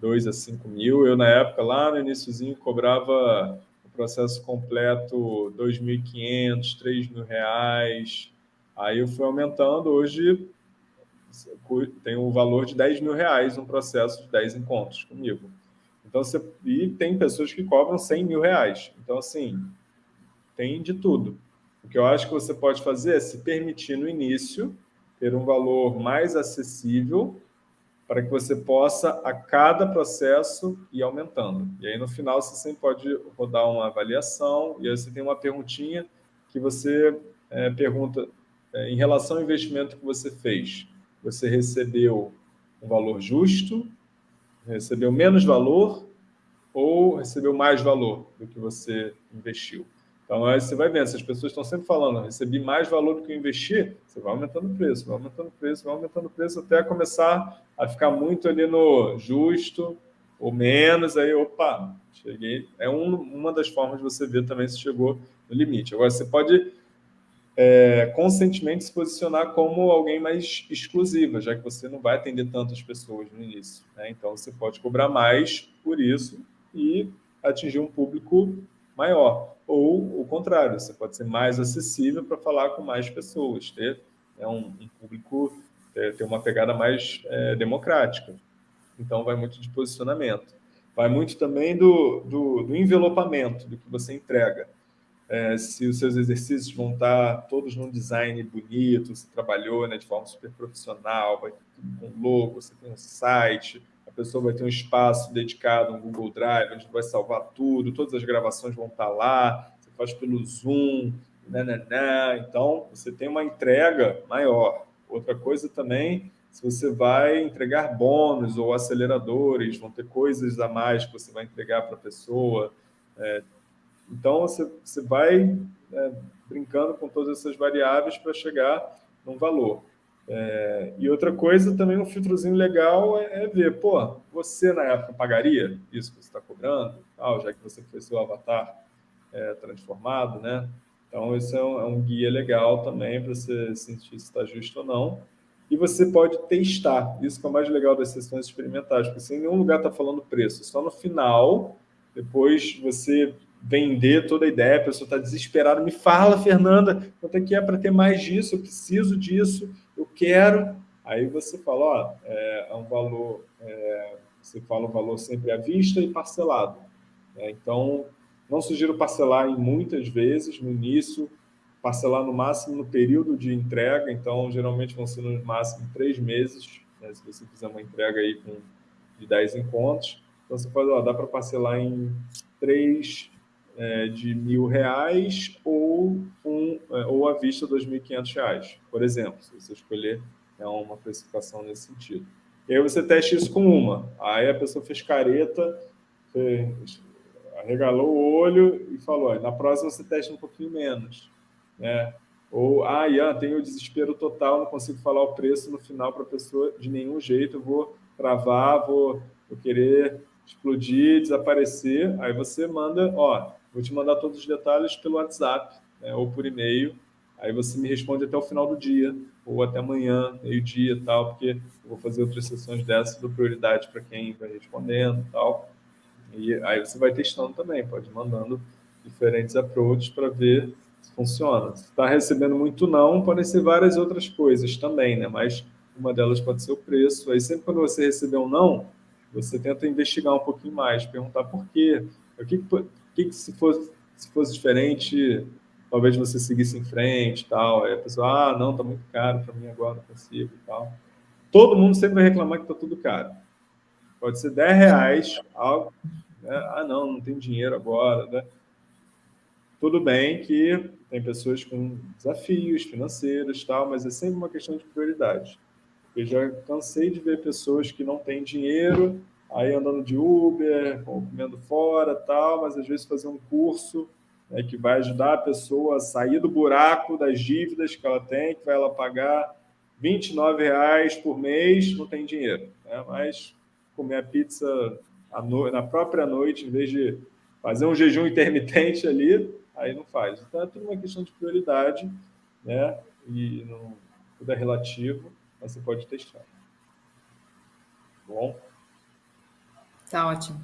Speaker 1: 2 a 5 mil. Eu, na época, lá no iníciozinho, cobrava o processo completo 2.500, 3 mil reais. Aí eu fui aumentando. Hoje tem um valor de 10 mil reais um processo de 10 encontros comigo. Então, você, e tem pessoas que cobram 100 mil reais. Então, assim, tem de tudo. O que eu acho que você pode fazer é se permitir no início ter um valor mais acessível para que você possa, a cada processo, ir aumentando. E aí, no final, você sempre pode rodar uma avaliação, e aí você tem uma perguntinha que você é, pergunta, é, em relação ao investimento que você fez, você recebeu um valor justo, recebeu menos valor ou recebeu mais valor do que você investiu? Então, aí você vai vendo, se as pessoas estão sempre falando, recebi mais valor do que eu investi, você vai aumentando o preço, vai aumentando o preço, vai aumentando o preço, até começar a ficar muito ali no justo ou menos, aí, opa, cheguei. É um, uma das formas de você ver também se chegou no limite. Agora, você pode é, conscientemente se posicionar como alguém mais exclusiva, já que você não vai atender tantas pessoas no início. Né? Então, você pode cobrar mais por isso e atingir um público maior. Ou o contrário, você pode ser mais acessível para falar com mais pessoas, ter né, um, um, público, ter, ter, uma pegada mais é, democrática. Então, vai muito de posicionamento. Vai muito também do, do, do envelopamento, do que você entrega. É, se os seus exercícios vão estar todos num design bonito, você trabalhou né, de forma super profissional, vai tudo com logo, você tem um site, a pessoa vai ter um espaço dedicado, um Google Drive, onde vai salvar tudo, todas as gravações vão estar lá, você faz pelo Zoom, nananã, então você tem uma entrega maior. Outra coisa também, se você vai entregar bônus ou aceleradores, vão ter coisas a mais que você vai entregar para a pessoa. É, então, você, você vai é, brincando com todas essas variáveis para chegar num valor. É, e outra coisa, também um filtrozinho legal é, é, ver, pô, você na época pagaria isso que você está cobrando, tal, já que você foi seu avatar é, transformado, né? Então, isso é um, é um guia legal também para você sentir se está justo ou não. E você pode testar, isso que é o mais legal das sessões experimentais, porque se em nenhum lugar está falando preço, só no final, depois você vender toda a ideia, a pessoa está desesperada, me fala, Fernanda, quanto é que é para ter mais disso, eu preciso disso, quero. Aí você fala, ó, é, é um valor, é, você fala o valor sempre à vista e parcelado. Né? Então, não sugiro parcelar em muitas vezes no início, parcelar no máximo no período de entrega, então geralmente vão ser no máximo três meses, né? se você fizer uma entrega aí com de 10 encontros. Então você pode, ó, dá para parcelar em três é, de mil reais ou, um, é, ou à vista R$ 2.500, por exemplo, se você escolher é uma precificação nesse sentido. E aí você testa isso com uma. Aí a pessoa fez careta, fez, arregalou o olho e falou, na próxima você testa um pouquinho menos. Né? Ou, ah, Ian, tenho o desespero total, não consigo falar o preço no final para a pessoa de nenhum jeito, eu vou travar, vou, vou querer explodir, desaparecer. Aí você manda, ó, Vou te mandar todos os detalhes pelo WhatsApp né, ou por e-mail. Aí você me responde até o final do dia, ou até amanhã, meio-dia e tal, porque eu vou fazer outras sessões dessas, dou prioridade para quem vai respondendo e tal. E aí você vai testando também, pode ir mandando diferentes approaches para ver se funciona. Se está recebendo muito não, podem ser várias outras coisas também, né? Mas uma delas pode ser o preço. Aí sempre quando você receber um não, você tenta investigar um pouquinho mais, perguntar por quê, o que, que, que se, fosse, se fosse diferente, talvez você seguisse em frente tal. Aí a pessoa, ah, não, tá muito caro para mim agora, não consigo tal. Todo mundo sempre vai reclamar que tá tudo caro. Pode ser 10 reais, algo, né? ah, não, não tem dinheiro agora, né? Tudo bem que tem pessoas com desafios financeiros tal, mas é sempre uma questão de prioridade. Eu já cansei de ver pessoas que não têm dinheiro aí andando de Uber, comendo fora tal, mas às vezes fazer um curso né, que vai ajudar a pessoa a sair do buraco das dívidas que ela tem, que vai ela pagar 29 reais por mês, não tem dinheiro. Né? Mas comer a pizza na própria noite, em vez de fazer um jejum [LAUGHS] intermitente ali, aí não faz. Então é tudo uma questão de prioridade, né? E não, tudo é relativo, mas você pode testar. Bom.
Speaker 2: Tá ótimo.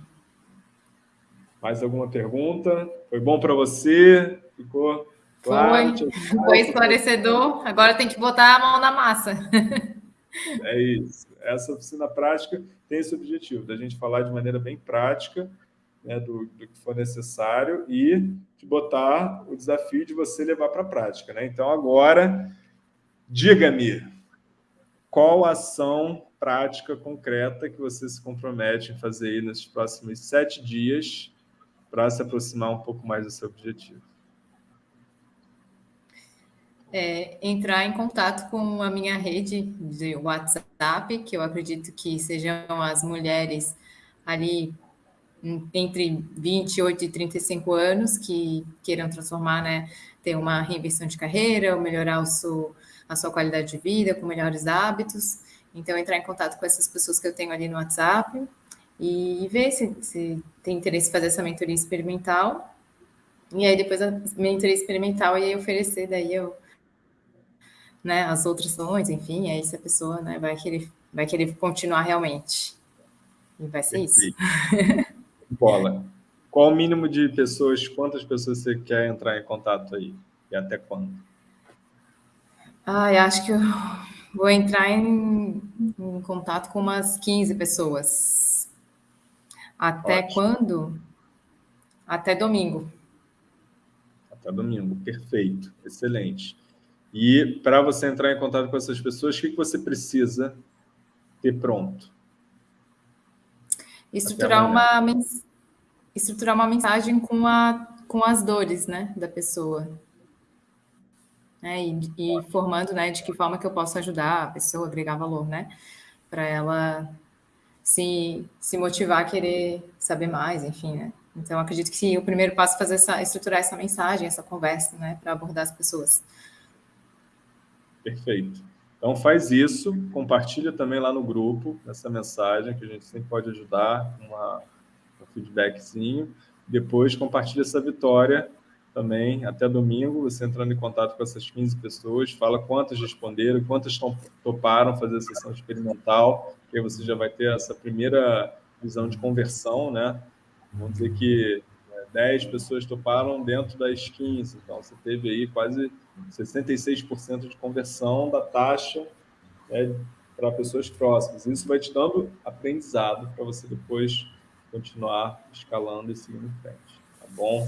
Speaker 1: Mais alguma pergunta? Foi bom para você? Ficou claro? [LAUGHS]
Speaker 2: Foi, foi esclarecedor. Agora tem que botar a mão na massa.
Speaker 1: É isso. Essa oficina prática tem esse objetivo, da gente falar de maneira bem prática né, do, do, que for necessário e de botar o desafio de você levar para a prática. Né? Então, agora, diga-me, qual ação prática concreta que você se compromete em fazer aí nesses próximos sete dias para se aproximar um pouco mais do seu objetivo?
Speaker 2: É, entrar em contato com a minha rede de WhatsApp, que eu acredito que sejam as mulheres ali entre 28 e 35 anos que queiram transformar, né, ter uma reinvenção de carreira, ou melhorar o seu, a sua qualidade de vida com melhores hábitos. Então, entrar em contato com essas pessoas que eu tenho ali no WhatsApp e ver se, se tem interesse em fazer essa mentoria experimental. E aí, depois a mentoria experimental, e aí oferecer daí eu, né, as outras ações, enfim, aí se a pessoa né, vai, querer, vai querer continuar realmente. E vai ser isso.
Speaker 1: Bola. Qual o mínimo de pessoas, quantas pessoas você quer entrar em contato aí? E até quando?
Speaker 2: Ah, eu acho que eu vou entrar em, em contato com umas 15 pessoas. Até Ótimo. quando? Até domingo.
Speaker 1: Até domingo, perfeito, excelente. E para você entrar em contato com essas pessoas, o que você precisa ter pronto?
Speaker 2: Estruturar uma, estruturar uma mensagem com, a, com as dores né, da pessoa. Né, e, e formando né, de que forma que eu posso ajudar a pessoa, agregar valor, né? Para ela se, se motivar a querer saber mais, enfim, né? Então, acredito que o primeiro passo é fazer essa, estruturar essa mensagem, essa conversa, né? Para abordar as pessoas.
Speaker 1: Perfeito. Então faz isso, compartilha também lá no grupo essa mensagem, que a gente sempre pode ajudar com um feedbackzinho. Depois compartilha essa vitória também até domingo, você entrando em contato com essas 15 pessoas, fala quantas responderam, quantas toparam fazer a sessão experimental, que aí você já vai ter essa primeira visão de conversão, né? Vamos dizer que 10 né, pessoas toparam dentro das 15, então você teve aí quase 66% de conversão da taxa né, para pessoas próximas. Isso vai te dando aprendizado para você depois continuar escalando e seguindo em frente. Tá bom?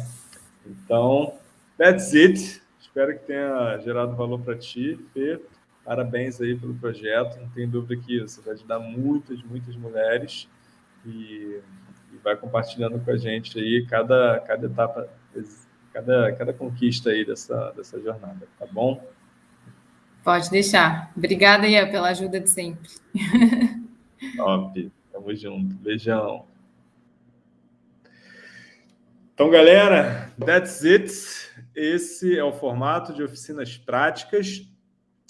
Speaker 1: Então, that's it. Espero que tenha gerado valor para ti, Fê. Parabéns aí pelo projeto. Não tem dúvida que você vai ajudar muitas, muitas mulheres e, e vai compartilhando com a gente aí cada, cada etapa cada, cada conquista aí dessa, dessa jornada, tá bom?
Speaker 2: Pode deixar. Obrigada, Ian, pela ajuda de sempre. [LAUGHS]
Speaker 1: Top. Tamo junto. Beijão. Então, galera, that's it. Esse é o formato de oficinas práticas.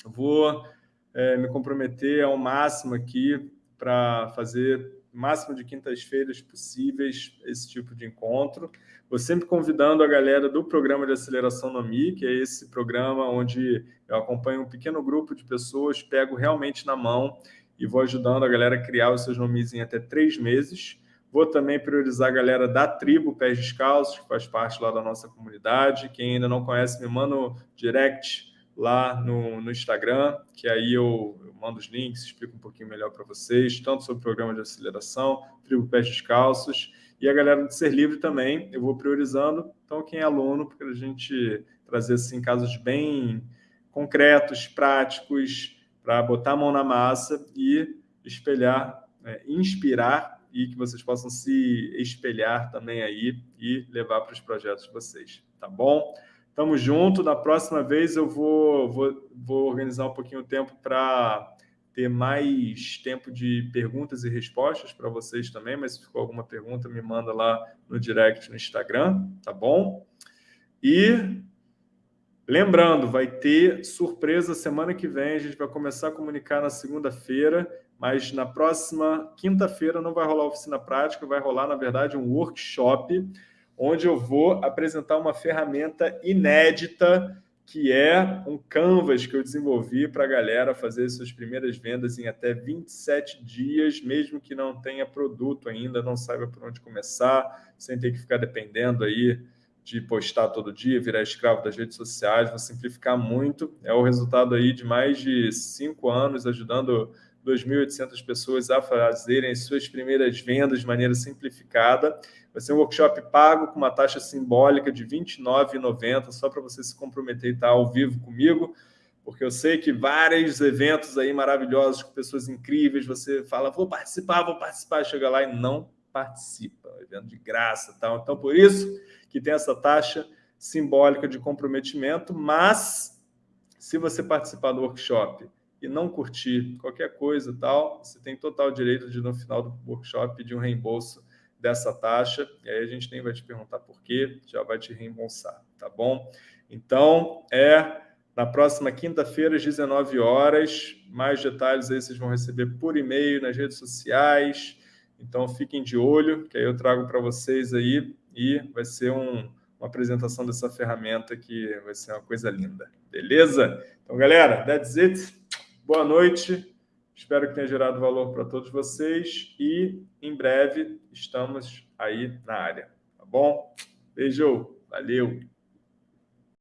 Speaker 1: Vou é, me comprometer ao máximo aqui para fazer máximo de quintas-feiras possíveis esse tipo de encontro. Vou sempre convidando a galera do programa de aceleração NOMI, que é esse programa onde eu acompanho um pequeno grupo de pessoas, pego realmente na mão e vou ajudando a galera a criar os seus nomes em até três meses. Vou também priorizar a galera da tribo Pés Descalços, que faz parte lá da nossa comunidade. Quem ainda não conhece, me manda um direct lá no, no Instagram, que aí eu, eu, mando os links, explico um pouquinho melhor para vocês, tanto sobre o programa de aceleração, tribo Pés Descalços, e a galera do Ser Livre também, eu vou priorizando. Então, quem é aluno, para a gente trazer assim, casos bem concretos, práticos, para botar a mão na massa e espelhar, é, inspirar e que vocês possam se espelhar também aí e levar para os projetos de vocês, tá bom? Tamo junto. Na próxima vez eu vou, vou, vou organizar um pouquinho o tempo para ter mais tempo de perguntas e respostas para vocês também, mas se ficou alguma pergunta, me manda lá no direct no Instagram, tá bom? E lembrando, vai ter surpresa semana que vem, a gente vai começar a comunicar na segunda-feira, mas na próxima quinta-feira não vai rolar oficina prática, vai rolar, na verdade, um workshop, onde eu vou apresentar uma ferramenta inédita que é um canvas que eu desenvolvi para a galera fazer suas primeiras vendas em até 27 dias, mesmo que não tenha produto ainda, não saiba por onde começar, sem ter que ficar dependendo aí de postar todo dia, virar escravo das redes sociais, vou simplificar muito. É o resultado aí de mais de cinco anos ajudando 2.800 pessoas a fazerem suas primeiras vendas de maneira simplificada. Vai ser um workshop pago com uma taxa simbólica de R$ 29,90, só para você se comprometer e estar ao vivo comigo, porque eu sei que vários eventos aí maravilhosos com pessoas incríveis, você fala, vou participar, vou participar, chega lá e não participa, é evento de graça tal. Então, por isso que tem essa taxa simbólica de comprometimento, mas se você participar do workshop e não curtir qualquer coisa tal, você tem total direito de, no final do workshop, pedir um reembolso dessa taxa, e aí a gente nem vai te perguntar por quê, já vai te reembolsar, tá bom? Então, é na próxima quinta-feira, às 19 horas, mais detalhes aí vocês vão receber por e-mail, nas redes sociais, então fiquem de olho, que aí eu trago para vocês aí, e vai ser um, uma apresentação dessa ferramenta que vai ser uma coisa linda, beleza? Então, galera, that's it. Boa noite. Espero que tenha gerado valor para todos vocês e em breve estamos aí na área, tá bom? Beijo, valeu!